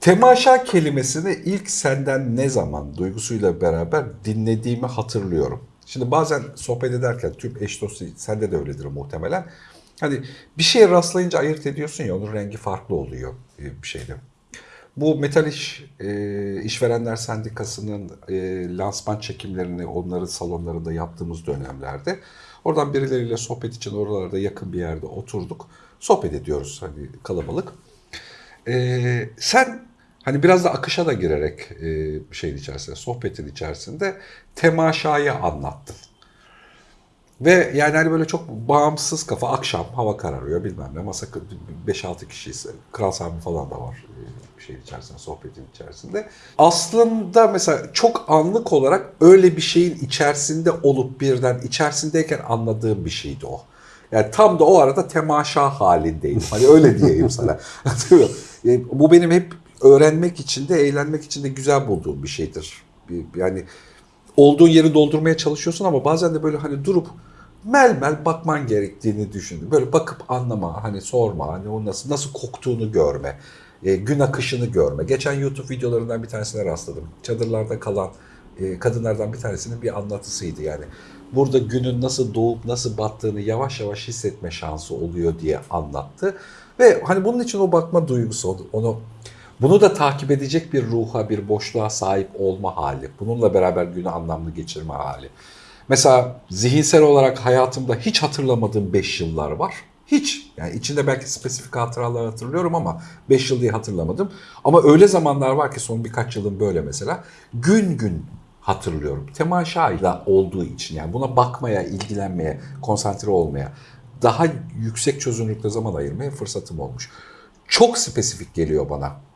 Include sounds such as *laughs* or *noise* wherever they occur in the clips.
Temaşa kelimesini ilk senden ne zaman duygusuyla beraber dinlediğimi hatırlıyorum. Şimdi bazen sohbet ederken tüm eş dostu sende de öyledir muhtemelen. Hani bir şeye rastlayınca ayırt ediyorsun ya onun rengi farklı oluyor e, bir şeyde. Bu Metal İş e, İşverenler Sendikası'nın e, lansman çekimlerini onların salonlarında yaptığımız dönemlerde oradan birileriyle sohbet için oralarda yakın bir yerde oturduk. Sohbet ediyoruz hani kalabalık. E, sen hani biraz da akışa da girerek e, şeyin içerisinde, sohbetin içerisinde temaşayı anlattın. Ve yani hani böyle çok bağımsız kafa akşam hava kararıyor bilmem ne masa 5-6 kişiyiz. Kral Sami falan da var e, şeyin içerisinde sohbetin içerisinde. Aslında mesela çok anlık olarak öyle bir şeyin içerisinde olup birden içerisindeyken anladığım bir şeydi o. Yani tam da o arada temaşa halindeydim. Hani öyle diyeyim sana. *laughs* E, Bu benim hep öğrenmek için de eğlenmek için de güzel bulduğum bir şeydir. Yani olduğun yeri doldurmaya çalışıyorsun ama bazen de böyle hani durup mel mel bakman gerektiğini düşün. Böyle bakıp anlama, hani sorma, hani o nasıl nasıl koktuğunu görme, e, gün akışını görme. Geçen YouTube videolarından bir tanesine rastladım. Çadırlarda kalan e, kadınlardan bir tanesinin bir anlatısıydı yani. Burada günün nasıl doğup nasıl battığını yavaş yavaş hissetme şansı oluyor diye anlattı. Ve hani bunun için o bakma duygusu, onu bunu da takip edecek bir ruha, bir boşluğa sahip olma hali. Bununla beraber günü anlamlı geçirme hali. Mesela zihinsel olarak hayatımda hiç hatırlamadığım 5 yıllar var. Hiç. Yani içinde belki spesifik hatıralar hatırlıyorum ama 5 yıl diye hatırlamadım. Ama öyle zamanlar var ki son birkaç yılın böyle mesela. Gün gün hatırlıyorum. Temaşayla olduğu için yani buna bakmaya, ilgilenmeye, konsantre olmaya, daha yüksek çözünürlükte zaman ayırmaya fırsatım olmuş. Çok spesifik geliyor bana.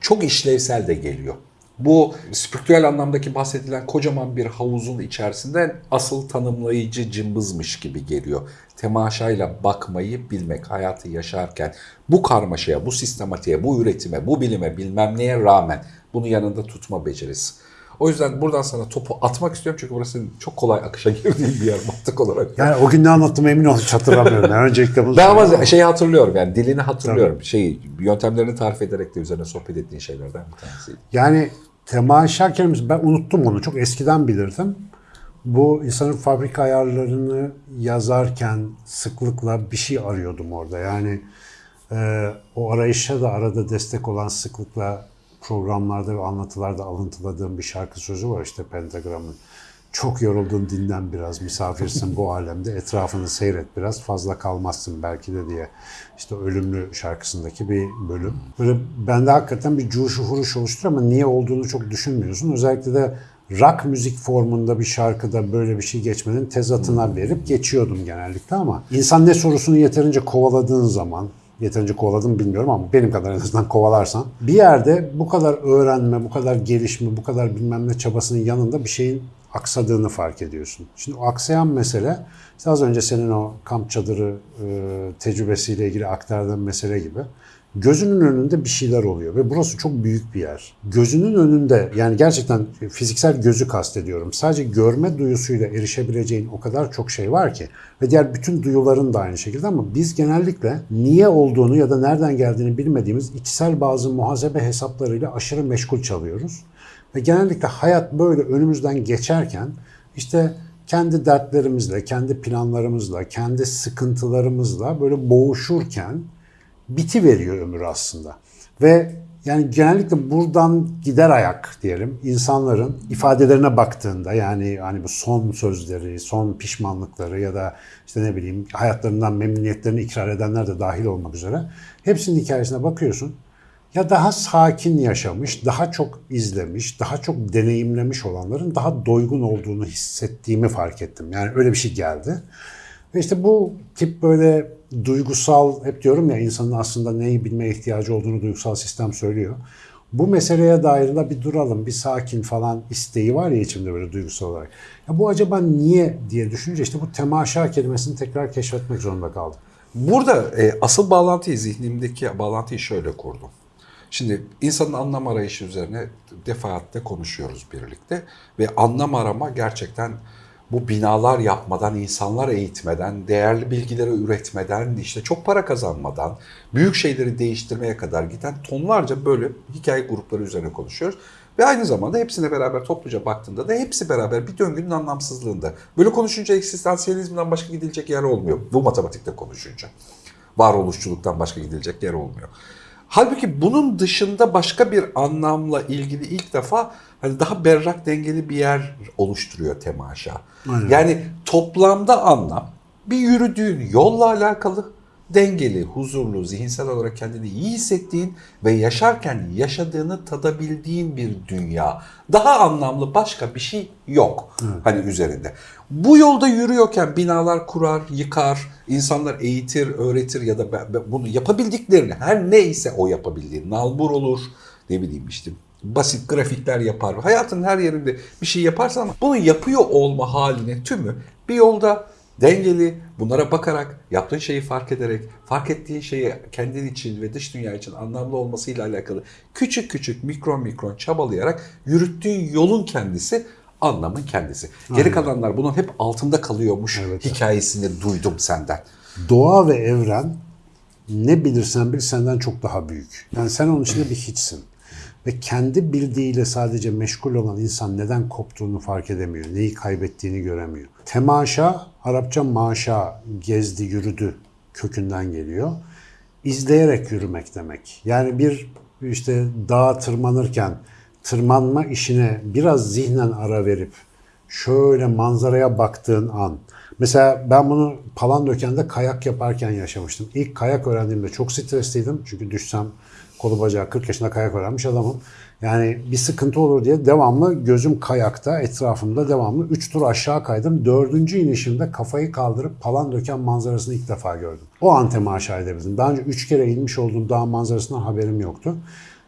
Çok işlevsel de geliyor. Bu spiritüel anlamdaki bahsedilen kocaman bir havuzun içerisinde asıl tanımlayıcı cımbızmış gibi geliyor. Temaşayla bakmayı bilmek, hayatı yaşarken bu karmaşaya, bu sistematiğe, bu üretime, bu bilime bilmem neye rağmen bunu yanında tutma becerisi. O yüzden buradan sana topu atmak istiyorum çünkü burası çok kolay akışa *laughs* girdiğin bir yer mantık olarak. Yani o gün ne anlattım emin ol hiç hatırlamıyorum. Yani öncelikle bunu Ben ama şeyi hatırlıyorum yani dilini hatırlıyorum. Şeyi, yöntemlerini tarif ederek de üzerine sohbet ettiğin şeylerden bir tanesiydi. Yani temaşa kelimesi ben unuttum onu çok eskiden bilirdim. Bu insanın fabrika ayarlarını yazarken sıklıkla bir şey arıyordum orada. Yani e, o arayışa da arada destek olan sıklıkla programlarda ve anlatılarda alıntıladığım bir şarkı sözü var işte Pentagram'ın. Çok yoruldun dinlen biraz misafirsin bu alemde etrafını seyret biraz fazla kalmazsın belki de diye işte ölümlü şarkısındaki bir bölüm. Böyle bende hakikaten bir cuşu huruş oluşturuyor ama niye olduğunu çok düşünmüyorsun. Özellikle de rock müzik formunda bir şarkıda böyle bir şey geçmenin tezatına verip geçiyordum genellikle ama insan ne sorusunu yeterince kovaladığın zaman yeterince kovaladım bilmiyorum ama benim kadar en azından kovalarsan bir yerde bu kadar öğrenme, bu kadar gelişme, bu kadar bilmem ne çabasının yanında bir şeyin aksadığını fark ediyorsun. Şimdi o aksayan mesele işte az önce senin o kamp çadırı e, tecrübesiyle ilgili aktardığın mesele gibi gözünün önünde bir şeyler oluyor ve burası çok büyük bir yer. Gözünün önünde yani gerçekten fiziksel gözü kastediyorum. Sadece görme duyusuyla erişebileceğin o kadar çok şey var ki ve diğer bütün duyuların da aynı şekilde ama biz genellikle niye olduğunu ya da nereden geldiğini bilmediğimiz içsel bazı muhasebe hesaplarıyla aşırı meşgul çalıyoruz. Ve genellikle hayat böyle önümüzden geçerken işte kendi dertlerimizle, kendi planlarımızla, kendi sıkıntılarımızla böyle boğuşurken biti veriyor ömür aslında. Ve yani genellikle buradan gider ayak diyelim insanların ifadelerine baktığında yani hani bu son sözleri, son pişmanlıkları ya da işte ne bileyim hayatlarından memnuniyetlerini ikrar edenler de dahil olmak üzere hepsinin hikayesine bakıyorsun. Ya daha sakin yaşamış, daha çok izlemiş, daha çok deneyimlemiş olanların daha doygun olduğunu hissettiğimi fark ettim. Yani öyle bir şey geldi. Ve işte bu tip böyle duygusal, hep diyorum ya insanın aslında neyi bilmeye ihtiyacı olduğunu duygusal sistem söylüyor. Bu meseleye dair de bir duralım, bir sakin falan isteği var ya içimde böyle duygusal olarak. Ya bu acaba niye diye düşününce işte bu temaşa kelimesini tekrar keşfetmek zorunda kaldım. Burada e, asıl bağlantıyı, zihnimdeki bağlantıyı şöyle kurdum. Şimdi insanın anlam arayışı üzerine defaatle konuşuyoruz birlikte ve anlam arama gerçekten bu binalar yapmadan, insanlar eğitmeden, değerli bilgileri üretmeden, işte çok para kazanmadan, büyük şeyleri değiştirmeye kadar giden tonlarca böyle hikaye grupları üzerine konuşuyoruz. Ve aynı zamanda hepsine beraber topluca baktığında da hepsi beraber bir döngünün anlamsızlığında. Böyle konuşunca eksistansiyelizmden başka gidilecek yer olmuyor. Bu matematikte konuşunca. Varoluşçuluktan başka gidilecek yer olmuyor. Halbuki bunun dışında başka bir anlamla ilgili ilk defa hani daha berrak dengeli bir yer oluşturuyor temaşa. Aynen. Yani toplamda anlam bir yürüdüğün yolla alakalı dengeli, huzurlu, zihinsel olarak kendini iyi hissettiğin ve yaşarken yaşadığını tadabildiğin bir dünya. Daha anlamlı başka bir şey yok hani üzerinde. Bu yolda yürüyorken binalar kurar, yıkar, insanlar eğitir, öğretir ya da bunu yapabildiklerini her neyse o yapabildiği nalbur olur, ne bileyim işte basit grafikler yapar. Hayatın her yerinde bir şey yaparsan bunu yapıyor olma haline tümü bir yolda dengeli, bunlara bakarak, yaptığın şeyi fark ederek, fark ettiğin şeyi kendin için ve dış dünya için anlamlı olmasıyla alakalı küçük küçük mikron mikron çabalayarak yürüttüğün yolun kendisi anlamın kendisi. Geri kalanlar bunun hep altında kalıyormuş Evet. hikayesini duydum senden. Doğa ve evren ne bilirsen bil senden çok daha büyük. Yani sen onun içinde bir hiçsin. Ve kendi bildiğiyle sadece meşgul olan insan neden koptuğunu fark edemiyor. Neyi kaybettiğini göremiyor. Temaşa, Arapça maşa, gezdi, yürüdü kökünden geliyor. İzleyerek yürümek demek. Yani bir işte dağa tırmanırken tırmanma işine biraz zihnen ara verip şöyle manzaraya baktığın an. Mesela ben bunu Palandöken'de kayak yaparken yaşamıştım. İlk kayak öğrendiğimde çok stresliydim. Çünkü düşsem kolu bacağı 40 yaşında kayak öğrenmiş adamım. Yani bir sıkıntı olur diye devamlı gözüm kayakta, etrafımda devamlı 3 tur aşağı kaydım. Dördüncü inişimde kafayı kaldırıp Palandöken manzarasını ilk defa gördüm. O an temaşa edebildim. Daha önce 3 kere inmiş olduğum dağ manzarasından haberim yoktu.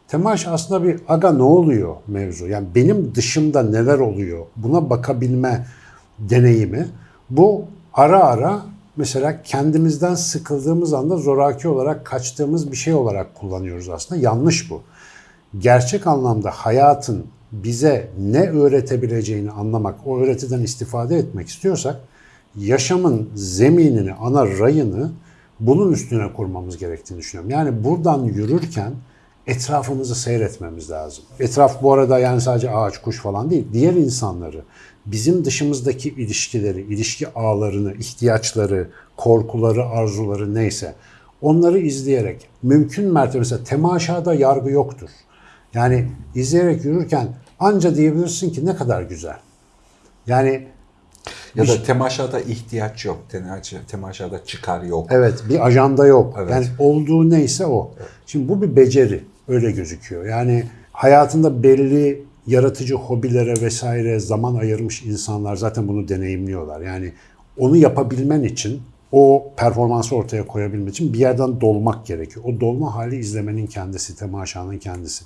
Temaş aslında bir aga ne oluyor mevzu. Yani benim dışımda neler oluyor buna bakabilme deneyimi. Bu ara ara mesela kendimizden sıkıldığımız anda zoraki olarak kaçtığımız bir şey olarak kullanıyoruz aslında. Yanlış bu. Gerçek anlamda hayatın bize ne öğretebileceğini anlamak, o öğretiden istifade etmek istiyorsak yaşamın zeminini, ana rayını bunun üstüne kurmamız gerektiğini düşünüyorum. Yani buradan yürürken etrafımızı seyretmemiz lazım. Etraf bu arada yani sadece ağaç, kuş falan değil. Diğer insanları, bizim dışımızdaki ilişkileri, ilişki ağlarını, ihtiyaçları, korkuları, arzuları neyse onları izleyerek mümkün mertebe mesela temaşada yargı yoktur. Yani izleyerek yürürken anca diyebilirsin ki ne kadar güzel. Yani Ya da temaşada ihtiyaç yok. Temaşa, temaşada çıkar yok. Evet bir ajanda yok. Evet. Yani olduğu neyse o. Şimdi bu bir beceri öyle gözüküyor. Yani hayatında belli yaratıcı hobilere vesaire zaman ayırmış insanlar zaten bunu deneyimliyorlar. Yani onu yapabilmen için o performansı ortaya koyabilmek için bir yerden dolmak gerekiyor. O dolma hali izlemenin kendisi, temaşanın kendisi.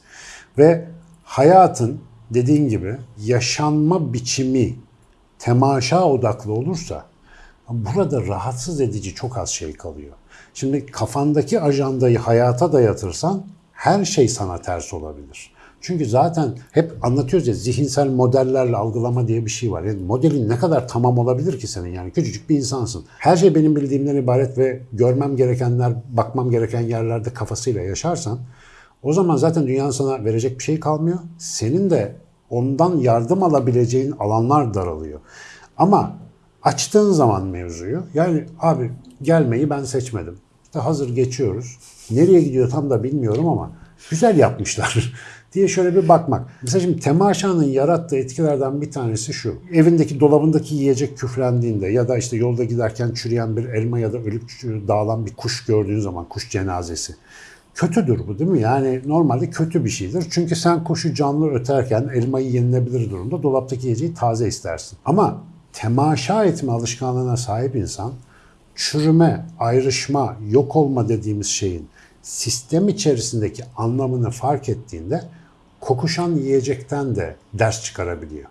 Ve hayatın dediğin gibi yaşanma biçimi temaşa odaklı olursa burada rahatsız edici çok az şey kalıyor. Şimdi kafandaki ajandayı hayata dayatırsan her şey sana ters olabilir. Çünkü zaten hep anlatıyoruz ya zihinsel modellerle algılama diye bir şey var. Yani modelin ne kadar tamam olabilir ki senin yani küçücük bir insansın. Her şey benim bildiğimden ibaret ve görmem gerekenler, bakmam gereken yerlerde kafasıyla yaşarsan o zaman zaten dünyanın sana verecek bir şey kalmıyor. Senin de ondan yardım alabileceğin alanlar daralıyor. Ama açtığın zaman mevzuyu yani abi gelmeyi ben seçmedim. Hazır geçiyoruz. Nereye gidiyor tam da bilmiyorum ama güzel yapmışlar *laughs* diye şöyle bir bakmak. Mesela şimdi temaşanın yarattığı etkilerden bir tanesi şu. Evindeki dolabındaki yiyecek küflendiğinde ya da işte yolda giderken çürüyen bir elma ya da ölüp dağılan bir kuş gördüğün zaman kuş cenazesi. Kötüdür bu değil mi? Yani normalde kötü bir şeydir. Çünkü sen kuşu canlı öterken elmayı yenilebilir durumda dolaptaki yiyeceği taze istersin. Ama temaşa etme alışkanlığına sahip insan çürüme, ayrışma, yok olma dediğimiz şeyin sistem içerisindeki anlamını fark ettiğinde kokuşan yiyecekten de ders çıkarabiliyor.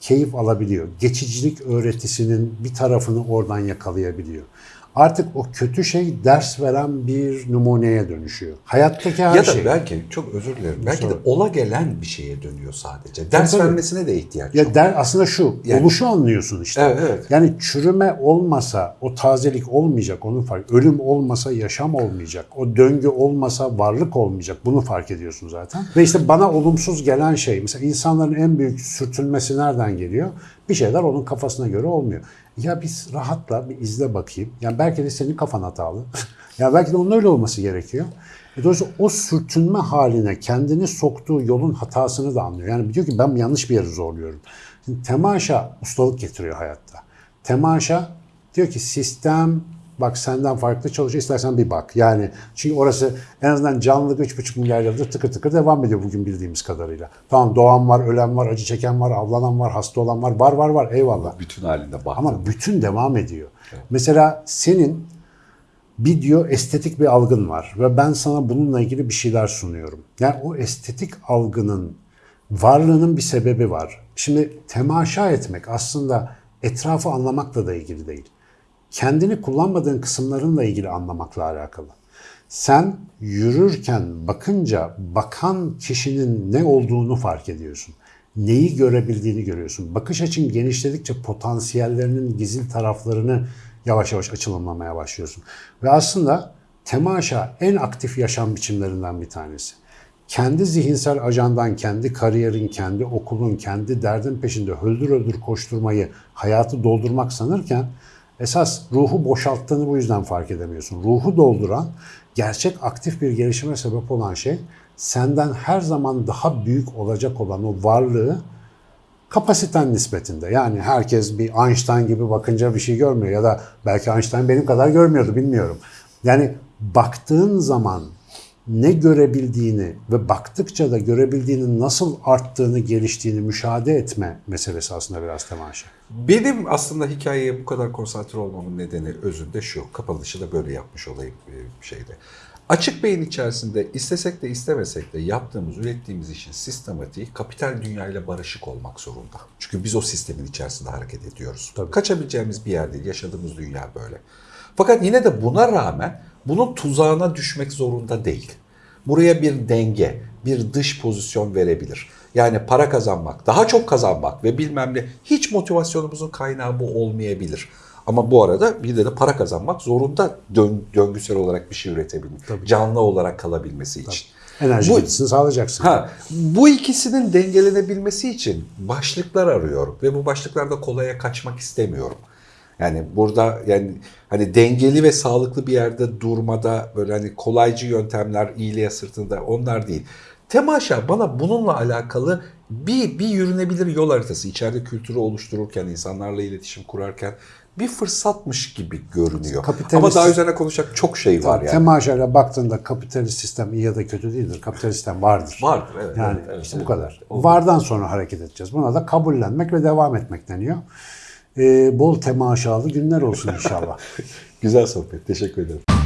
Keyif alabiliyor. Geçicilik öğretisinin bir tarafını oradan yakalayabiliyor. Artık o kötü şey ders veren bir numuneye dönüşüyor. Hayattaki her ya da şey. belki çok özür dilerim. Belki de Sorun. ola gelen bir şeye dönüyor sadece. Ders tabii. vermesine de ihtiyaç Ya yok. der aslında şu, Yani- oluşu anlıyorsun işte. Evet, evet. Yani çürüme olmasa o tazelik olmayacak onu fark. Ölüm olmasa yaşam olmayacak. O döngü olmasa varlık olmayacak. Bunu fark ediyorsun zaten. Ve işte bana olumsuz gelen şey mesela insanların en büyük sürtünmesi nereden geliyor? Bir şeyler onun kafasına göre olmuyor. Ya biz rahatla bir izle bakayım. Yani belki de senin kafan hatalı. *laughs* ya belki de onun öyle olması gerekiyor. E dolayısıyla o sürtünme haline kendini soktuğu yolun hatasını da anlıyor. Yani diyor ki ben yanlış bir yere zorluyorum. Şimdi temaşa ustalık getiriyor hayatta. Temaşa diyor ki sistem bak senden farklı çalışıyor istersen bir bak. Yani çünkü orası en azından canlılık 3,5 milyar yıldır tıkır tıkır devam ediyor bugün bildiğimiz kadarıyla. Tamam doğan var, ölen var, acı çeken var, avlanan var, hasta olan var, var var var eyvallah. Bütün halinde baktım. Ama bütün devam ediyor. Mesela senin bir diyor estetik bir algın var ve ben sana bununla ilgili bir şeyler sunuyorum. Yani o estetik algının varlığının bir sebebi var. Şimdi temaşa etmek aslında etrafı anlamakla da ilgili değil. Kendini kullanmadığın kısımlarınla ilgili anlamakla alakalı. Sen yürürken bakınca bakan kişinin ne olduğunu fark ediyorsun. Neyi görebildiğini görüyorsun. Bakış açın genişledikçe potansiyellerinin gizli taraflarını yavaş yavaş açılımlamaya başlıyorsun. Ve aslında temaşa en aktif yaşam biçimlerinden bir tanesi. Kendi zihinsel ajandan, kendi kariyerin, kendi okulun, kendi derdin peşinde öldür öldür koşturmayı, hayatı doldurmak sanırken esas ruhu boşalttığını bu yüzden fark edemiyorsun. Ruhu dolduran, gerçek aktif bir gelişime sebep olan şey senden her zaman daha büyük olacak olan o varlığı kapasiten nispetinde. Yani herkes bir Einstein gibi bakınca bir şey görmüyor ya da belki Einstein benim kadar görmüyordu bilmiyorum. Yani baktığın zaman ne görebildiğini ve baktıkça da görebildiğinin nasıl arttığını, geliştiğini müşahede etme meselesi aslında biraz temaşa. Benim aslında hikayeye bu kadar konsantre olmamın nedeni özünde şu. Kapanışı da böyle yapmış olayım e, bir şeyde. Açık beyin içerisinde istesek de istemesek de yaptığımız, ürettiğimiz işin sistematiği kapital dünyayla barışık olmak zorunda. Çünkü biz o sistemin içerisinde hareket ediyoruz. Tabii. Kaçabileceğimiz bir yer değil. Yaşadığımız dünya böyle. Fakat yine de buna rağmen bunun tuzağına düşmek zorunda değil. Buraya bir denge, bir dış pozisyon verebilir. Yani para kazanmak, daha çok kazanmak ve bilmem ne hiç motivasyonumuzun kaynağı bu olmayabilir. Ama bu arada bir de, de para kazanmak zorunda dön- döngüsel olarak bir şey üretebilmek. Canlı olarak kalabilmesi için. Enerji Bu- sağlayacaksın. Ha, bu ikisinin dengelenebilmesi için başlıklar arıyorum ve bu başlıklarda kolaya kaçmak istemiyorum. Yani burada yani hani dengeli ve sağlıklı bir yerde durmada böyle hani kolaycı yöntemler iyiliğe sırtında onlar değil. Temaşa bana bununla alakalı bir, bir yürünebilir yol haritası içeride kültürü oluştururken, insanlarla iletişim kurarken bir fırsatmış gibi görünüyor. Kapitalist- Ama daha üzerine konuşacak çok şey var yani. Temaşayla baktığında kapitalist sistem iyi ya da kötü değildir. Kapitalist sistem vardır. Vardır evet. Yani evet, evet, işte evet. bu kadar. Vardan sonra hareket edeceğiz. Buna da kabullenmek ve devam etmek deniyor. Ee, bol temaşalı günler olsun inşallah. *laughs* Güzel sohbet. Teşekkür ederim.